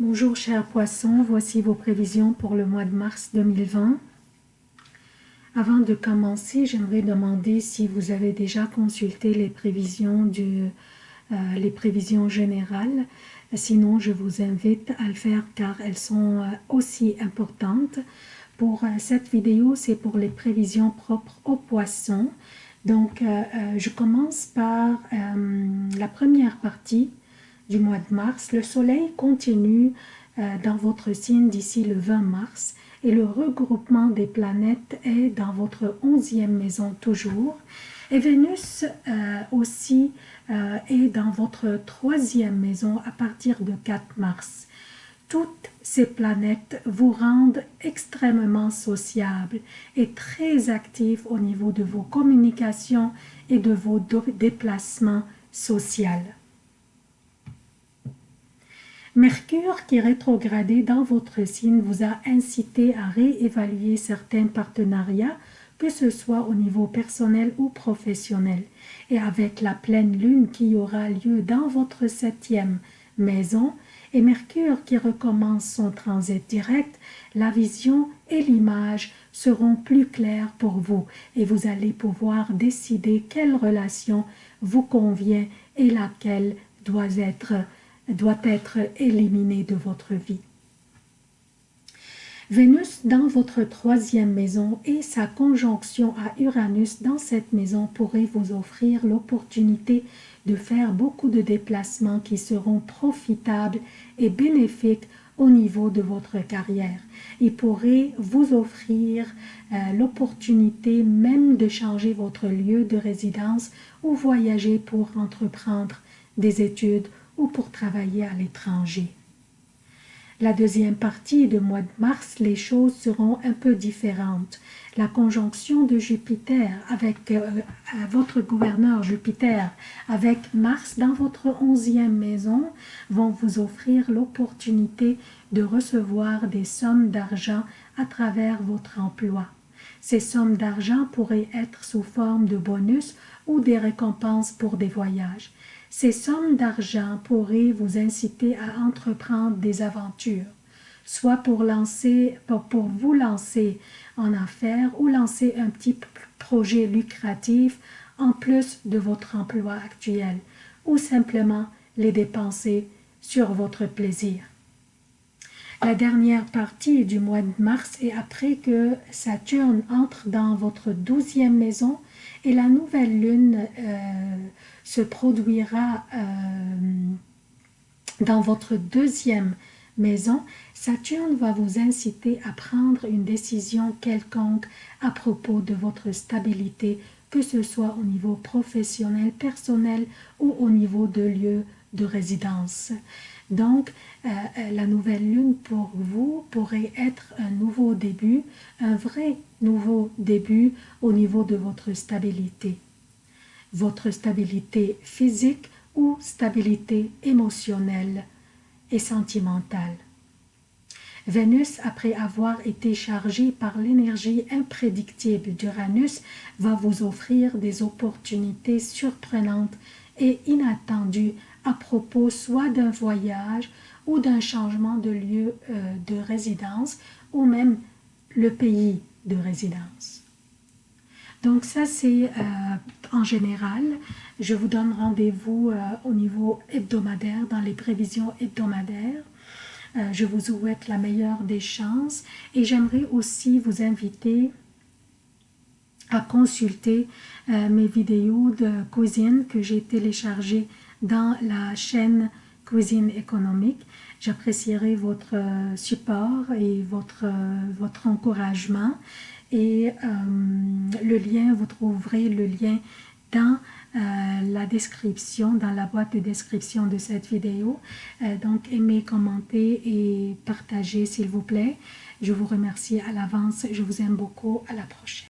Bonjour chers poissons, voici vos prévisions pour le mois de mars 2020. Avant de commencer, j'aimerais demander si vous avez déjà consulté les prévisions, du, euh, les prévisions générales. Sinon, je vous invite à le faire car elles sont euh, aussi importantes. Pour euh, cette vidéo, c'est pour les prévisions propres aux poissons. Donc, je commence par la première partie du mois de mars, le soleil continue euh, dans votre signe d'ici le 20 mars et le regroupement des planètes est dans votre onzième maison toujours. Et Vénus euh, aussi euh, est dans votre troisième maison à partir de 4 mars. Toutes ces planètes vous rendent extrêmement sociables et très actifs au niveau de vos communications et de vos déplacements sociaux. Mercure qui rétrogradé dans votre signe vous a incité à réévaluer certains partenariats, que ce soit au niveau personnel ou professionnel. Et avec la pleine lune qui aura lieu dans votre septième maison, et Mercure qui recommence son transit direct, la vision et l'image seront plus claires pour vous et vous allez pouvoir décider quelle relation vous convient et laquelle doit être doit être éliminé de votre vie. Vénus dans votre troisième maison et sa conjonction à Uranus dans cette maison pourrait vous offrir l'opportunité de faire beaucoup de déplacements qui seront profitables et bénéfiques au niveau de votre carrière. Il pourrait vous offrir euh, l'opportunité même de changer votre lieu de résidence ou voyager pour entreprendre des études ou pour travailler à l'étranger. La deuxième partie du mois de mars, les choses seront un peu différentes. La conjonction de Jupiter avec euh, votre gouverneur Jupiter avec Mars dans votre onzième maison vont vous offrir l'opportunité de recevoir des sommes d'argent à travers votre emploi. Ces sommes d'argent pourraient être sous forme de bonus ou des récompenses pour des voyages. Ces sommes d'argent pourraient vous inciter à entreprendre des aventures, soit pour, vous lancer en affaires ou lancer un petit projet lucratif en plus de votre emploi actuel, ou simplement les dépenser sur votre plaisir. La dernière partie du mois de mars est après que Saturne entre dans votre douzième maison et la nouvelle lune euh, se produira euh, dans votre deuxième maison, Saturne va vous inciter à prendre une décision quelconque à propos de votre stabilité, que ce soit au niveau professionnel, personnel ou au niveau de lieu de résidence. Donc, euh, euh, la nouvelle lune pour vous pourrait être un nouveau début, un vrai nouveau début au niveau de votre stabilité. Votre stabilité physique ou stabilité émotionnelle et sentimentale. Vénus, après avoir été chargée par l'énergie imprédictible d'Uranus, va vous offrir des opportunités surprenantes et inattendues à propos soit d'un voyage ou d'un changement de lieu euh, de résidence ou même le pays de résidence. Donc ça c'est euh, en général, je vous donne rendez-vous euh, au niveau hebdomadaire, dans les prévisions hebdomadaires. je vous souhaite la meilleure des chances et j'aimerais aussi vous inviter à consulter mes vidéos de cuisine que j'ai téléchargées dans la chaîne Cuisine économique. J'apprécierai votre euh, support et votre, euh, votre encouragement. Et euh, le lien, vous trouverez le lien dans la description, dans la boîte de description de cette vidéo. donc, aimez, commentez et partagez s'il vous plaît. Je vous remercie à l'avance. Je vous aime beaucoup. À la prochaine.